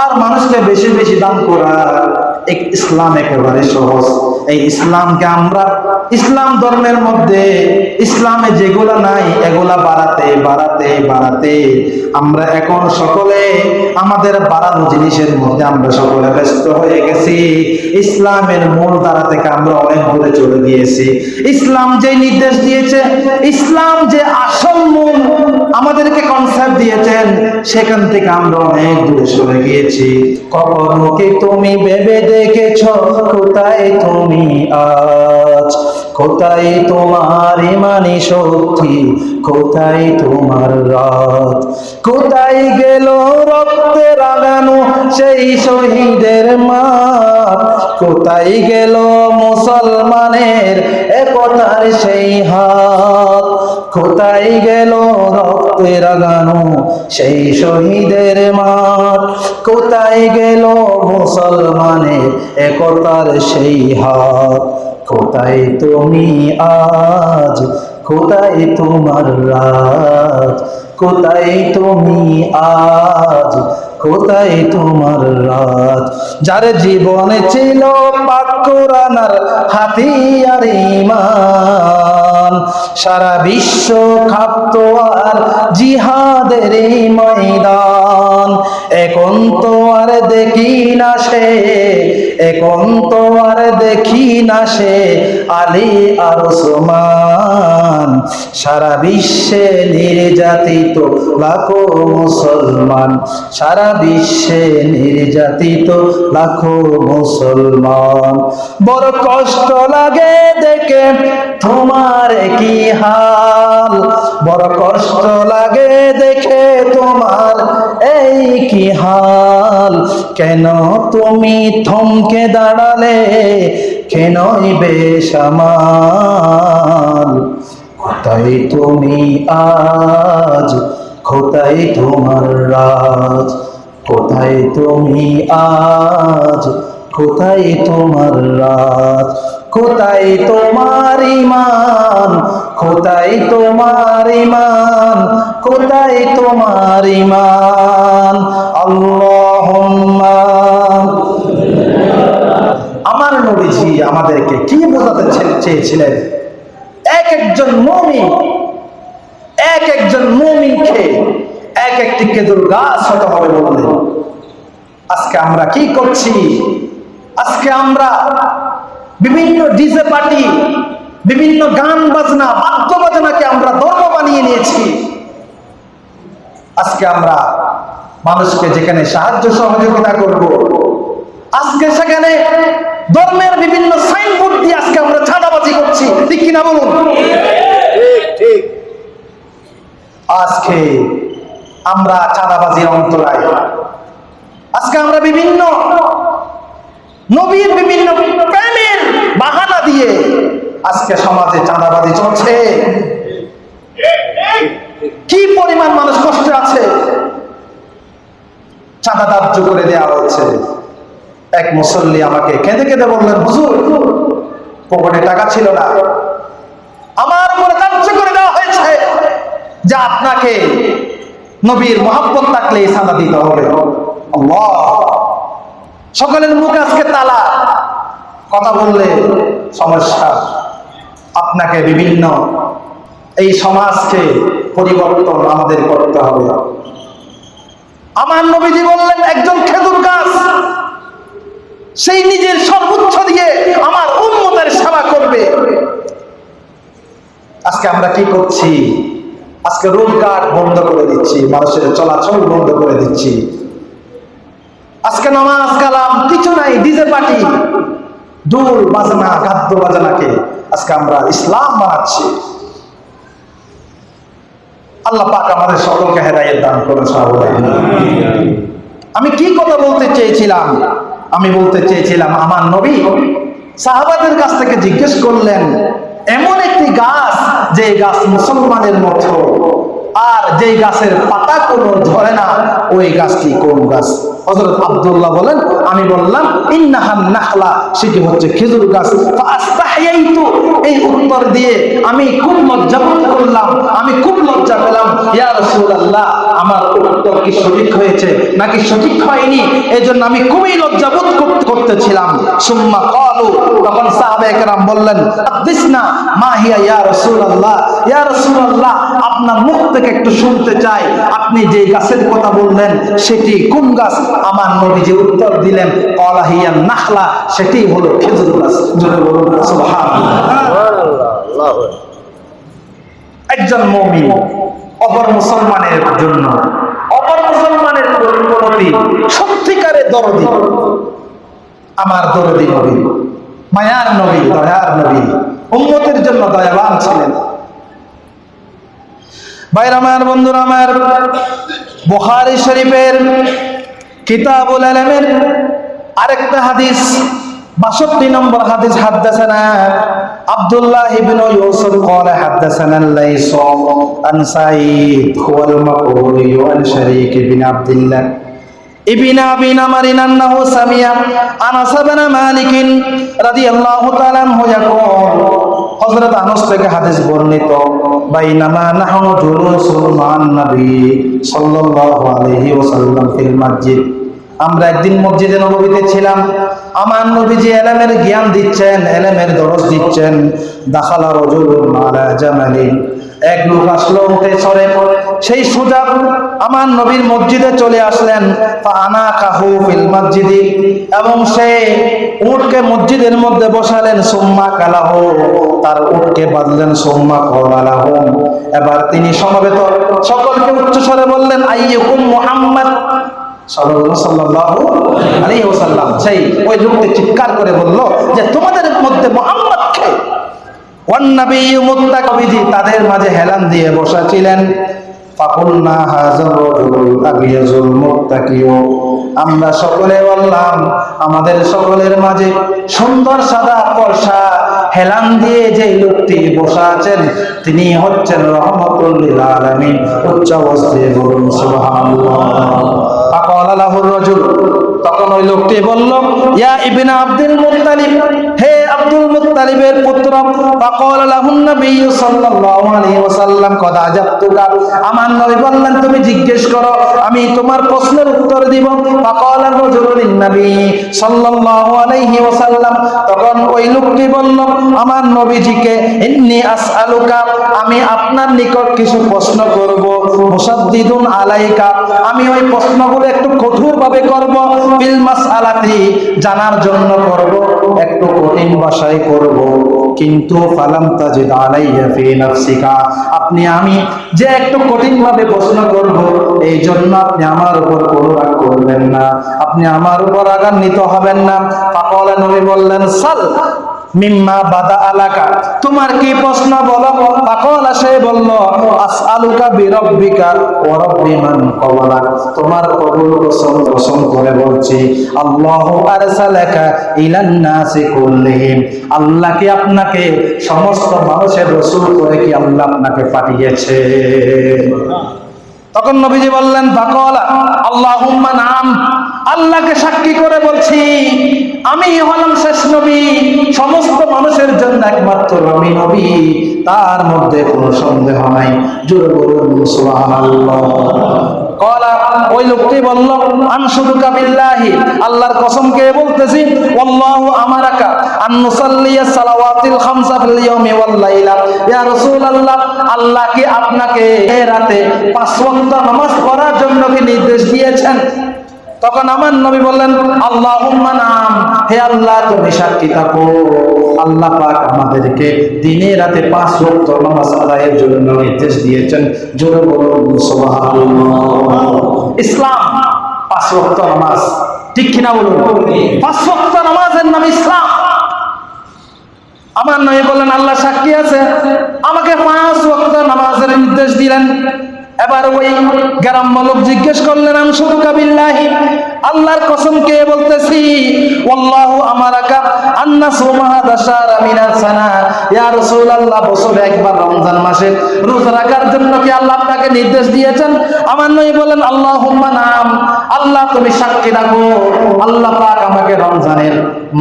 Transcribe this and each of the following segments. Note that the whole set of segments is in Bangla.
আর মানুষকে বেশি বেশি দান করা ইসলাম একেবারে সহজ। এই ইসলামকে আমরা ইসলাম ধর্মের মধ্যে, ইসলামে যেগুলা নাই, এগুলা বাড়াতে বাড়াতে বাড়াতে আমরা এখন সকলে আমাদের বাড়ানো জিনিসের মধ্যে আমরা সকলে ব্যস্ত হয়ে গেছি। ইসলামের মূল দ্বারা থেকে আমরা অনেক দূরে চলে গিয়েছি। ইসলাম যে নির্দেশ দিয়েছে, ইসলাম যে আসল মূল আমাদেরকে কনসেপ্ট দিয়েছেন, সেখান থেকে আমরা অনেক দূরে সরে গিয়েছি। কখনো কি তুমি ভেবে দেখেছ, কোথায় তুমি আজ। কোথায় তোমার মানে শক্তি? কোথায় তোমার রাত? কোথায় গেল রক্তে রাগানো সেই শহীদের মা কোথায় গেল মুসলমানের একতার সেই হাত কোথায় গেল রক্তে রাগানো সেই শহীদের মাঠ? কোথায় গেল মুসলমানের একতার সেই হাত? কোথায় তুমি আজ? কোথায় তোমার রাত? কোথায় তুমি আজ? কোথায় তোমার রাত? যার জীবনে ছিল পাকুরানার হাতিয়ার ইমান সারা বিশ্ব খাপ্ত আর জিহাদের ময়দান। এখন তো আর দেখি না সে এখন তো আর দেখি না সে আলী আর ওসমান। সারা বিশ্বে নির্যাতিত লাখো মুসলমান, সারা বিশ্বে নির্যাতিত লাখো মুসলমান। বড় কষ্ট লাগে দেখে তোমার কি হাল? বড় কষ্ট লাগে দেখে তোমার এই কি হাল? কেন তুমি থমকে দাঁড়ালে? কেনই বেসামাল কোথায় তুমি আজ কোথায় তোমার রাজ। কোথায় তুমি আজ কোথায় তোমার রাত কোথায় তোমার ইমান কোথায় তোমার ইমান কোথায় তোমার ইমান। আল্লাহুম্মা। আমার নবীজি আমাদেরকে কি বোঝাতে চেয়েছিলেন? এক একজন মমিন, এক একজন মমিনকে এক একটি কেদুর গাছ হতে হবে বললেন। আজকে আমরা কি করছি? আজকে আমরা বিভিন্ন ডিজে পার্টি, বিভিন্ন গান বাজনা, বাদ্য বাজনাকে আমরা ধর্ম বানিয়ে নিয়েছি। আজকে আমরা মানুষকে যেখানে সাহায্য সহযোগিতা করব, আজকে সেখানে ধর্মের বিভিন্ন সাইনবোর্ড দিয়ে আজকে আমরা কিনা বলুন? ঠিক আজকে আমরা চাঁদাবাজির অন্তরায় আজকে আমরা বিভিন্ন নবীর বিভিন্ন প্রেমের বাহানা দিয়ে আজকে সমাজে চাঁদাবাজি চলছে। কি পরিমাণ মানুষ কষ্টে আছে? চাঁদা ধার্য করে দেওয়া হয়েছে। এক মুসল্লি আমাকে কেঁদে কেঁদে বললেন, হুজুর, পকেটে টাকা ছিল না। আমার উপরে ধার্য করে দেওয়া হয়েছে যে আপনাকে নবীর মহাব্বত থাকলে সাদা দিতে হবে। সকলের মুখে আজকে তালা। কথা বললে সমস্যা। আপনাকে বিভিন্ন এই সমাজকে পরিবর্তন আমাদের করতে হবে। আমার নবীজি বললেন, একজন খেজুর গাছ, সেই নিজের সর্বোচ্চ দিয়ে আমার উন্মতের সেবা করবে। আজকে আমরা কি করছি? আজকে রোজগার বন্ধ করে দিচ্ছি, মানুষের চলাচল বন্ধ করে দিচ্ছি। আজকে নামাজ, কালাম, কিছু নাই ডিজে পার্টি। দুল বাজনা, গাদ্য বাজনাকে আজকে আমরা ইসলাম বানাচ্ছি। আল্লাহ পাক আমাদের সকলকে হেদায়েত দান সাহাবায়ে আমি কি কথা বলতে চেয়েছিলাম? আমি বলতে চেয়েছিলাম, আমার নবী সাহাবাদের কাছ থেকে জিজ্ঞেস করলেন এমন একটি গাছ যে গাছ মুসলমানের মতো। আর যে গাছের পাতা কোনো ধরে না, ওই গাছটি কোন গাছ? হযরত আব্দুল্লাহ বলেন, আমি বললাম, ইন্নাহান নাখলা সেটি হচ্ছে খেজুর গাছ। এই উত্তর দিয়ে আমি খুব লজ্জা করলাম, আমি খুব লজ্জা পেলাম। ইয়া রাসূলুল্লাহ আমার উত্তর কি সঠিক হয়েছে নাকি সঠিক হয়নি? এই জন্য আমি খুবই লজ্জাবোধ করতেছিলাম। সুম্মা কলু তখন সাহাবে একরাম বললেন হাদিসনা মা হিয়া ইয়া রাসূলুল্লাহ ইয়া রাসূলুল্লাহ আপনার মুখ থেকে একটু শুনতে চাই। আপনি যে গাছের কথা বললেন সেটি কোন গাছ? আমার নবী যে উত্তর দিলেন কলা হিয়া নাখলা সেটি হলো খেজুর গাছ। জোরে বলুন সুবহানাল্লাহ। সুবহানাল্লাহ আল্লাহু আকবার। একজন মমিন অপর মুসলমানের জন্য। অপর মুসলমানের প্রতি সত্যিকারে দরদি। আমার দরদি নবী, মায়ার নবী, দয়ার নবী, উম্মতের জন্য দয়াবান ছিলেন। ভাইরা আমার, বন্ধুরা আমার, বুখারী শরীফের কিতাবুল আলমের আরেকটা হাদিস, বাষট্টি নম্বর হাদিস হাদ্দাসানা আব্দুল্লাহ ইবনে ইউসুফ قال حدثنا الليث عن سعيد هو المقبوري عن شريك بن عبد الله ابن ابي نمر انه سمع انس بن مالك رضي الله تعالى عنه يقول হযরত আনাস থেকে হাদিস বর্ণিত বাইনামা নাহনু জুলুসুন মান নবী সাল্লাল্লাহু আলাইহি ওয়াসাল্লাম ফিল মসজিদ আমরা একদিন মসজিদে নবীতে ছিলাম। আমার নবীজি এলেমের জ্ঞান দিচ্ছেন, এলেমের দরজ দিচ্ছেন। দাখালা রজুলুন আলা জামালিন এক লোক আসলো, উঠে সরে। সেই সোজা আমার নবীর মসজিদে চলে আসলেন। আনা কাহু ফিল মসজিদি। এবং সে উটকে মসজিদের মধ্যে বসালেন, সোম্মা কালাহ। তার উটকে বাঁধলেন, সোম্মা কলালাহ এবার তিনি সমবেত। সকলকে উচ্চস্বরে বললেন, আইয়ুকুম মুহাম্মদ। তাদের মাঝে হেলান দিয়ে বসা ছিলেন আমরা সকলে বললাম, আমাদের সকলের মাঝে সুন্দর সাদা পরশা হেলান দিয়ে যে লোকটি বসা আছেন তিনি হচ্ছেন রহমতুল লিল আলামিন, উচ্চ অবস্থায় বলুন তখন ওই লোকটি বলল ইয়া ইবিনা আব্দুল মুত্তালিব হে আব্দুল মুত্তালিবের পুত্র, ফাকাল লাহুন নবী সাল্লাল্লাহু আলাইহি ওয়াসাল্লাম আমার নবী বললেন, তুমি জিজ্ঞেস করো, আমি তোমার প্রশ্নের উত্তর দিব। ফাকাল রাজুলুন নবী সাল্লাল্লাহু আলাইহি ওয়াসাল্লাম, তখন ওই লোকটি বলল, আমার নবীজিকে ইন্নী আসআলুকা, আমি আপনার নিকট কিছু প্রশ্ন করব। মুসাদ্দিদুন আলাইকা, আমি ওই প্রশ্নগুলো একটু কঠোরভাবে করব, বিল মাসআলাতি, জানার জন্য করব একটু কঠিন বাসায় করব, কিন্তু ফালাম তাজিদ আলাইয়া ফি নাফসিকা। আপনি, আমি যে একটু কঠিন ভাবে প্রশ্ন করব এই জন্য আপনি আমার উপর কোনো রাগ করবেন না। আপনি আমার উপর আগান্বিত হবেন না। ফাকালা নবী বললেন, সাল মিম্মা বাদা আলাকা। তোমার কি প্রশ্ন বলো? পাকল সে বলল আসআলুকা বিরব্বিকা ওয়া রব্বি মান কওয়ালাক তোমার কবুল কসম কসম করে বলছি আল্লাহু আরসালাকা ইলান নাসি কুল্লিহিম। আল্লাহ কি আপনাকে সমস্ত মানুষের রাসূল করে কি আল্লাহ আপনাকে পাঠিয়েছে? তখন নবীজি বললেন বাকলা আল্লাহুম্মা নাম। আল্লাহকে সাক্ষী করে বলছি, আমি হলাম শেষ নবী, সমস্ত মানুষের জন্য একমাত্র আমি নবী, তার মধ্যে কোনো সন্দেহ নাই। জোরে বলুন কলা আল্লাহর বলতেছি আল্লাহ আপনাকে রাতে পাঁচ ওয়াক্ত জন্য কি নির্দেশ দিয়েছেন? তখন আমার নবী বললেন আল্লাহ নাম, হে আল্লাহ, তুমি সাক্ষী থাকো। আল্লাহ পাক আমাদেরকে দিনে রাতে পাঁচ ওয়াক্ত নামাজ আদায়ের জন্য নির্দেশ দিয়েছেন। জোরে ইসলাম, পাঁচ ওয়াক্ত নামাজ। ঠিক কিনা বলুন? পাঁচ ওয়াক্ত নামাজের নাম ইসলাম। আমার নবী বললেন, আল্লাহ সাক্ষী আছে। আমাকে পাঁচ ওয়াক্ত নামাজের নির্দেশ দিলেন। এবার ওই গ্রাম্য লোক জিজ্ঞেস করলেন, আমি আল্লাহর কসম কে বলতেছি ওয়াল্লাহু আমারাকা মিনাস সানা। ইয়া রাসূলুল্লাহ, বছরে একবার রমজান মাসে রোজা রাখার জন্য কি আল্লাহ আপনাকে নির্দেশ দিয়েছেন? আমার নবী বলেন, আল্লাহুম্মা নাম, আল্লাহ তুমি সাক্ষী রাখো, আল্লাহ পাক আমাকে রমজানের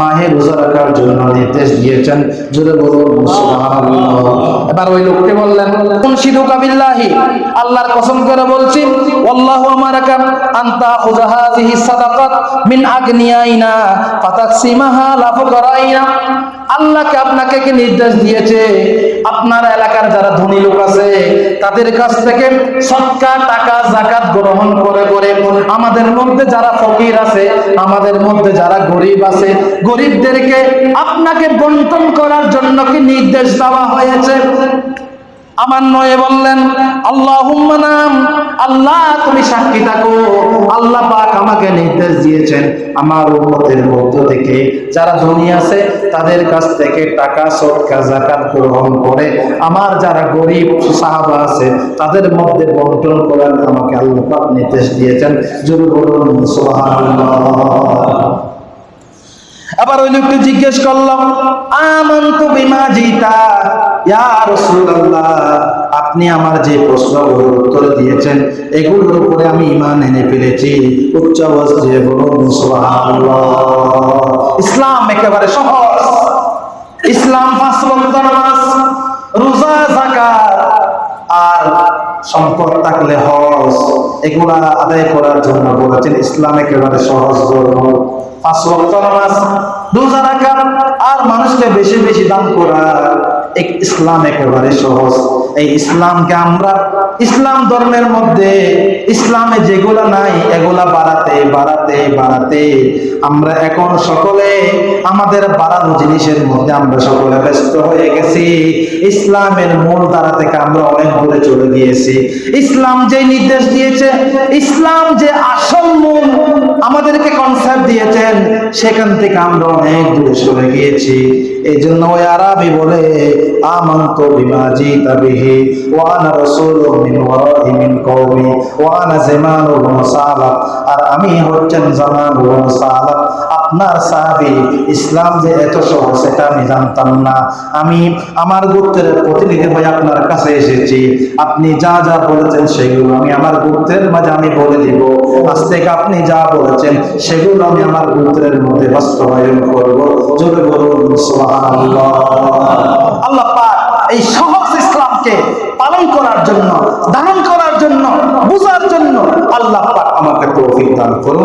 মাহে রোজা রাখার জন্য নির্দেশ দিয়েছেন। জোরে বলুন এবার ওই লোককে বললেন, মুনশিদু কাবিল্লাহি। আল্লাহর কসম করে বলছি আল্লাহু আমারাকা আনতা সাদাকাত মিন আগনিয়াইনা ফাতাকসিমাহা লা ফুকারাইনা। আল্লাহকে আপনাকে কি নির্দেশ দিয়েছে? আপনার এলাকার যারা ধনী লোক আছে তাদের কাছ থেকে সৎকা, টাকা, জাকাত গ্রহণ করে করে আমাদের মধ্যে যারা ফকির আছে, আমাদের মধ্যে যারা গরিব আছে, গরিবদেরকে আপনাকে বন্টন করার জন্য কি নির্দেশ দেওয়া হয়েছে? আমার নয়ে বললেন আল্লাহ নাম, আল্লাহ তুমি সাক্ষী থাকো। আল্লাহ পাক আমাকে নির্দেশ দিয়েছেন। আমার উম্মতের মধ্য থেকে যারা ধনী আছে তাদের কাছ থেকে টাকা সৎকা জাকাত গ্রহণ করে আমার যারা গরিব সাহাবা আছে, তাদের মধ্যে বন্টন করার আমাকে আল্লাহ পাক নির্দেশ দিয়েছেন। জরুর বলুন আবার ওই লোকটি জিজ্ঞেস করলাম আমন্ত বিমা জিতা? ইয়া আপনি আমার যে প্রশ্নগুলোর উত্তর দিয়েছেন, এগুলোর উপরে আমি ইমান এনে ফেলেছি। উচ্চ আওয়াজ দিয়ে ইসলাম একেবারে সহজ। ইসলাম পাঁচ ওয়াক্ত নামাজ, রোজা, যাকাত আর সম্পদ থাকলে হজ, এগুলা আদায় করার জন্য বলেছেন ইসলাম একেবারে সহজ ধর্ম। পাঁচ ওয়াক্ত নামাজ, রোজা রাখা আর মানুষকে বেশি বেশি দান করা ইসলাম একেবারে সহজ। এই ইসলামকে আমরা ইসলাম ধর্মের মধ্যে ইসলামে যেগুলা নাই, এগুলা বাড়াতে বাড়াতে বাড়াতে আমরা এখন সকলে আমাদের বাড়ানো জিনিসের মধ্যে আমরা সকলে ব্যস্ত হয়ে গেছি। ইসলামের মূল দ্বারা থেকে আমরা অনেক দূরে চলে গিয়েছি। ইসলাম যে নির্দেশ দিয়েছে, ইসলাম যে আসল মূল আমাদেরকে কনসেপ্ট দিয়েছেন সেখান থেকে আমরা অনেক দূরে চলে গিয়েছি। এই জন্য ওই আরবি বলে, আমন্ত বিমাজি তাবিহি রাসূলু মিন মিন কওমি জামানু আর আমি হচ্ছেন জামানু আপনার ইসলাম যে এত সহজ, সেটা আমি জানতাম না। আমি আমার গোত্রের প্রতিনিধি হয়ে আপনার কাছে এসেছি। আপনি যা যা বলেছেন সেগুলো আমি আমার গোত্রের মাঝে আমি বলে দিব। আজ থেকে আপনি যা বলেছেন, সেগুলো আমি আমার গোত্রের মধ্যে বাস্তবায়ন করব জোরে আল্লাহ এই সহজ ইসলামকে পালন করার জন্য ধারণ করার জন্য, বোঝার জন্য আল্লাহ আমাকে তৌফিক দান করুন।